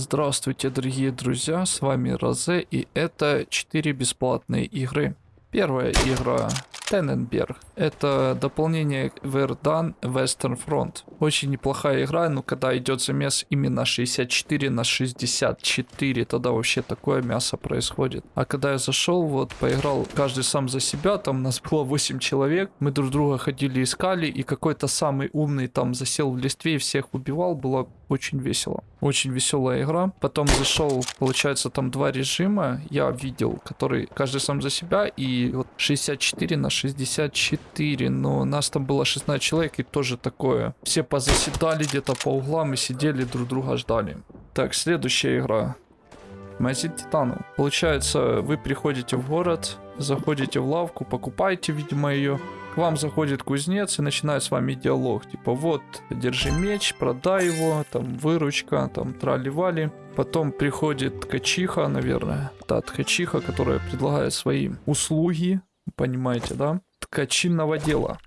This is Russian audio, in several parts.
Здравствуйте, дорогие друзья, с вами Розе, и это 4 бесплатные игры. Первая игра Тенненберг. Это дополнение Verdan Western Front. Очень неплохая игра, но когда идет замес именно 64 на 64, тогда вообще такое мясо происходит. А когда я зашел, вот поиграл каждый сам за себя, там нас было 8 человек, мы друг друга ходили искали, и какой-то самый умный там засел в листве и всех убивал, было очень весело. Очень веселая игра. Потом зашел, получается, там два режима, я видел, который каждый сам за себя, и вот 64 на 64, но нас там было 16 человек, и тоже такое. Все позаседали где-то по углам и сидели, друг друга ждали. Так, следующая игра. Магазин Титану. Получается, вы приходите в город, заходите в лавку, покупаете, видимо, ее. К вам заходит кузнец и начинает с вами диалог. Типа, вот, держи меч, продай его, там, выручка, там, трали-вали. Потом приходит ткачиха, наверное. Та ткачиха, которая предлагает свои услуги. Понимаете, да? Ткачинного дела.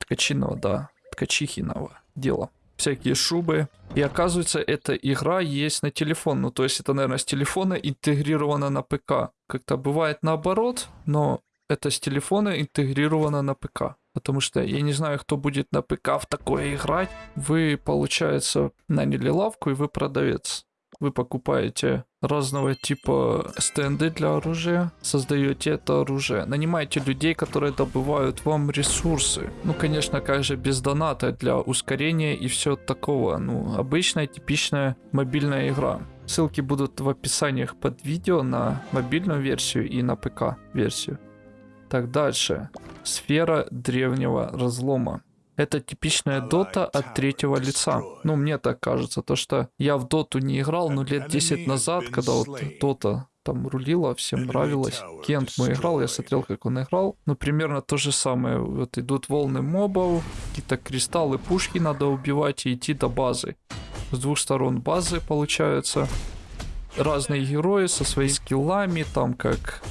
Ткачинного, да. Ткачихиного дела всякие шубы. И оказывается, эта игра есть на телефон. Ну, то есть это, наверное, с телефона интегрировано на ПК. Как-то бывает наоборот, но это с телефона интегрировано на ПК. Потому что я не знаю, кто будет на ПК в такое играть. Вы, получается, наняли лавку и вы продавец. Вы покупаете разного типа стенды для оружия, создаете это оружие, нанимаете людей, которые добывают вам ресурсы. Ну, конечно, как же без доната для ускорения и все такого. Ну, обычная, типичная мобильная игра. Ссылки будут в описаниях под видео на мобильную версию и на ПК версию. Так, дальше. Сфера древнего разлома. Это типичная дота от третьего лица. Ну, мне так кажется, то что я в доту не играл, но лет 10 назад, когда вот дота там рулила, всем нравилось. Кент мой играл, я смотрел, как он играл. Ну, примерно то же самое. Вот идут волны мобов, какие-то кристаллы, пушки надо убивать и идти до базы. С двух сторон базы получаются разные герои со своими скиллами, там как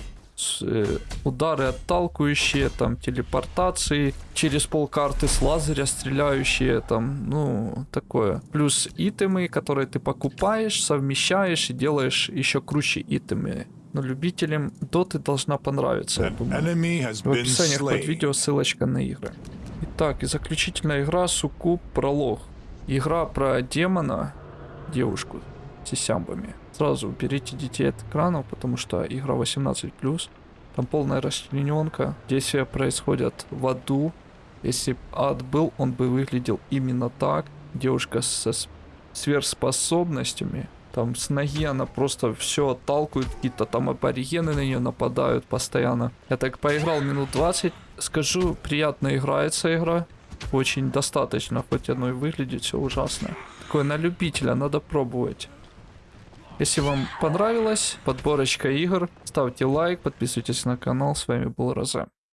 удары отталкивающие, там телепортации, через полкарты с лазеря стреляющие, там, ну, такое. Плюс итемы, которые ты покупаешь, совмещаешь и делаешь еще круче итемы. Но любителям доты должна понравиться, я думаю. В описании под видео ссылочка на игры. Итак, и заключительная игра Сукуб Пролог. Игра про демона, девушку сисямбами. Сразу уберите детей от экранов, потому что игра 18+. Там полная расчлененка. Действия происходят в аду. Если ад был, он бы выглядел именно так. Девушка со сверхспособностями. Там с ноги она просто все отталкивает, какие-то там аборигены на нее нападают постоянно. Я так поиграл минут 20. Скажу, приятно играется игра. Очень достаточно, хоть оно и выглядит все ужасно. Такое на любителя, надо пробовать. Если вам понравилась подборочка игр, ставьте лайк, подписывайтесь на канал. С вами был Розе.